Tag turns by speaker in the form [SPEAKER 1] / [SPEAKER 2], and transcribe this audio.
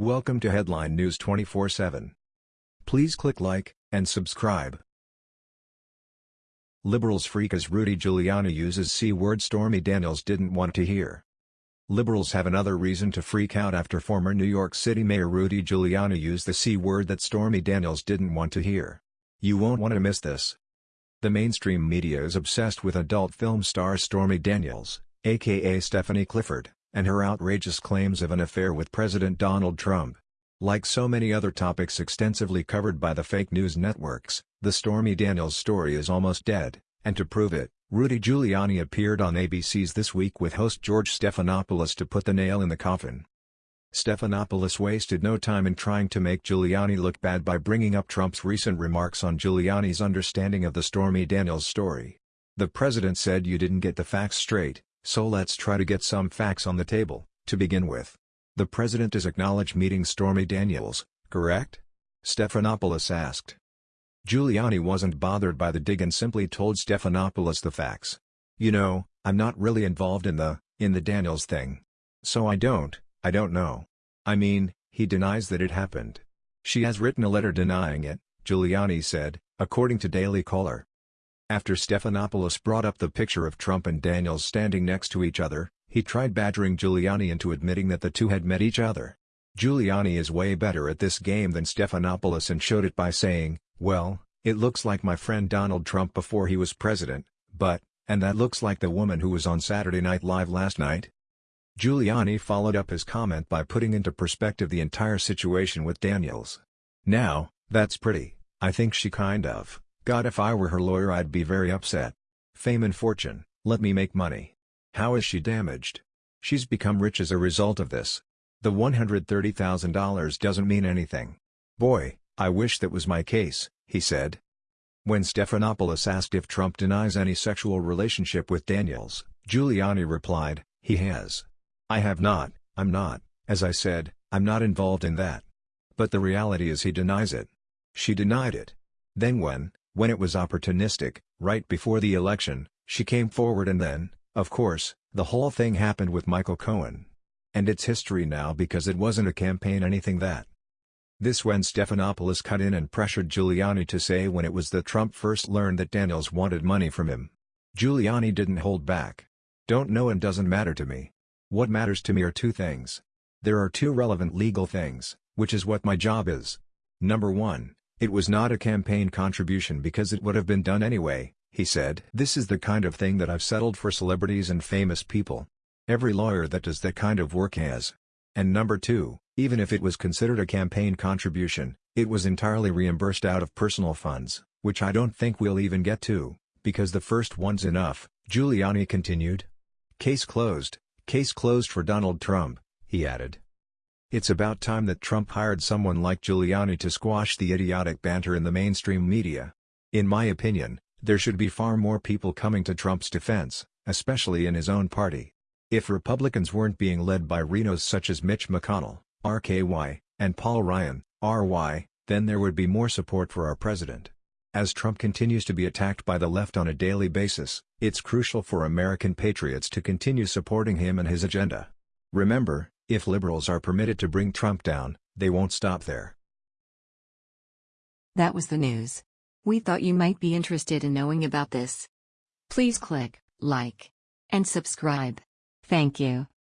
[SPEAKER 1] Welcome to Headline News 24/7. Please click like and subscribe. Liberals freak as Rudy Giuliani uses C-word Stormy Daniels didn't want to hear. Liberals have another reason to freak out after former New York City Mayor Rudy Giuliani used the C-word that Stormy Daniels didn't want to hear. You won't want to miss this. The mainstream media is obsessed with adult film star Stormy Daniels, aka Stephanie Clifford, and her outrageous claims of an affair with President Donald Trump. Like so many other topics extensively covered by the fake news networks, the Stormy Daniels story is almost dead, and to prove it, Rudy Giuliani appeared on ABC's This Week with host George Stephanopoulos to put the nail in the coffin. Stephanopoulos wasted no time in trying to make Giuliani look bad by bringing up Trump's recent remarks on Giuliani's understanding of the Stormy Daniels story. The president said you didn't get the facts straight, so let's try to get some facts on the table, to begin with. The president has acknowledged meeting Stormy Daniels, correct? Stephanopoulos asked. Giuliani wasn't bothered by the dig and simply told Stephanopoulos the facts. You know, I'm not really involved in the, in the Daniels thing. So I don't, I don't know. I mean, he denies that it happened. She has written a letter denying it, Giuliani said, according to Daily Caller. After Stephanopoulos brought up the picture of Trump and Daniels standing next to each other, he tried badgering Giuliani into admitting that the two had met each other. Giuliani is way better at this game than Stephanopoulos and showed it by saying, well, it looks like my friend Donald Trump before he was president, but, and that looks like the woman who was on Saturday Night Live last night? Giuliani followed up his comment by putting into perspective the entire situation with Daniels. Now, that's pretty, I think she kind of, God if I were her lawyer I'd be very upset. Fame and fortune, let me make money. How is she damaged? She's become rich as a result of this. The $130,000 doesn't mean anything. Boy, I wish that was my case, he said. When Stephanopoulos asked if Trump denies any sexual relationship with Daniels, Giuliani replied, he has. I have not, I'm not, as I said, I'm not involved in that. But the reality is he denies it. She denied it. Then when, when it was opportunistic, right before the election, she came forward and then, of course, the whole thing happened with Michael Cohen. And it's history now because it wasn't a campaign anything that. This when Stephanopoulos cut in and pressured Giuliani to say when it was that Trump first learned that Daniels wanted money from him. Giuliani didn't hold back. Don't know and doesn't matter to me. What matters to me are two things. There are two relevant legal things, which is what my job is. Number 1, it was not a campaign contribution because it would have been done anyway, he said. This is the kind of thing that I've settled for celebrities and famous people. Every lawyer that does that kind of work has. And number 2, even if it was considered a campaign contribution, it was entirely reimbursed out of personal funds, which I don't think we'll even get to, because the first one's enough, Giuliani continued. Case closed. Case closed for Donald Trump, he added. It's about time that Trump hired someone like Giuliani to squash the idiotic banter in the mainstream media. In my opinion, there should be far more people coming to Trump's defense, especially in his own party. If Republicans weren't being led by RINOs such as Mitch McConnell, RKY, and Paul Ryan, RY, then there would be more support for our president. As Trump continues to be attacked by the left on a daily basis, it's crucial for American patriots to continue supporting him and his agenda. Remember, if liberals are permitted to bring Trump down, they won't stop there.
[SPEAKER 2] That was the news. We thought you might be interested in knowing about this. Please click like and subscribe. Thank you.